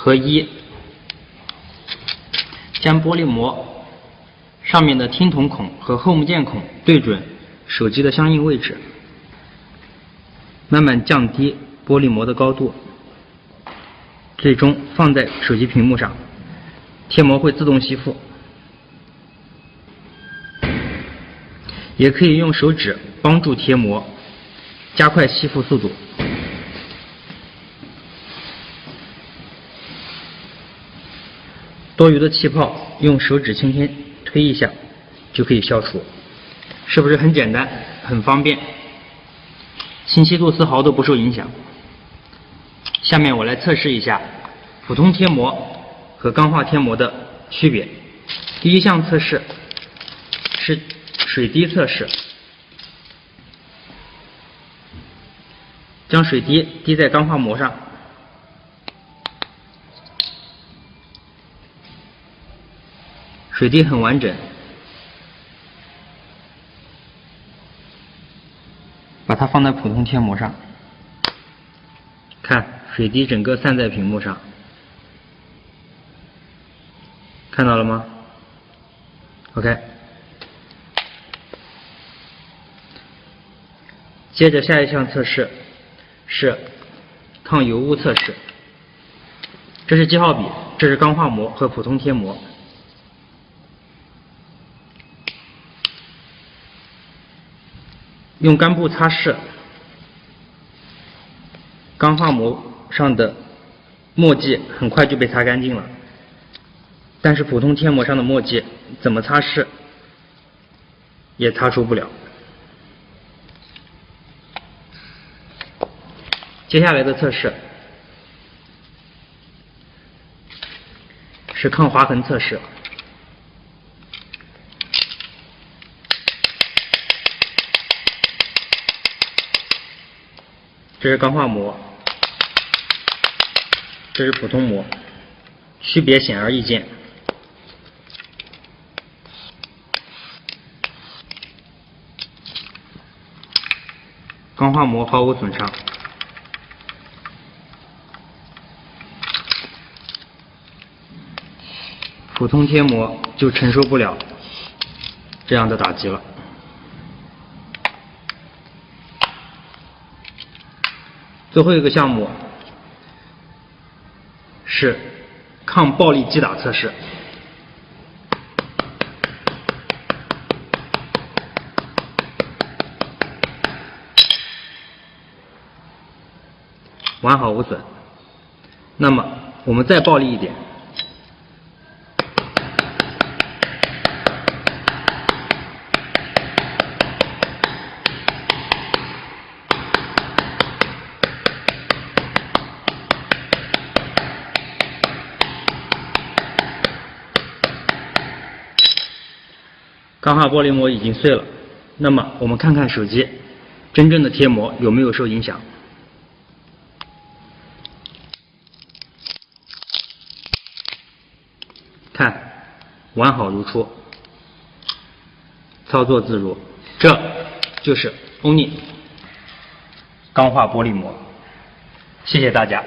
合一，将玻璃膜上面的听筒孔和 Home 键孔对准手机的相应位置，慢慢降低玻璃膜的高度，最终放在手机屏幕上，贴膜会自动吸附。也可以用手指帮助贴膜，加快吸附速度。多余的气泡用手指轻轻推一下就可以消除，是不是很简单、很方便？清晰度丝毫都不受影响。下面我来测试一下普通贴膜和钢化贴膜的区别。第一项测试是。水滴测试，将水滴滴在钢化膜上，水滴很完整，把它放在普通贴膜上，看水滴整个散在屏幕上，看到了吗？OK。接着下一项测试是抗油污测试。这是记号笔，这是钢化膜和普通贴膜。用干布擦拭，钢化膜上的墨迹很快就被擦干净了。但是普通贴膜上的墨迹怎么擦拭也擦除不了。接下来的测试是抗划痕测试。这是钢化膜，这是普通膜，区别显而易见。钢化膜毫无损伤。普通贴膜就承受不了这样的打击了。最后一个项目是抗暴力击打测试，完好无损。那么我们再暴力一点。钢化玻璃膜已经碎了，那么我们看看手机真正的贴膜有没有受影响？看，完好如初，操作自如，这就是 ONI 钢化玻璃膜。谢谢大家。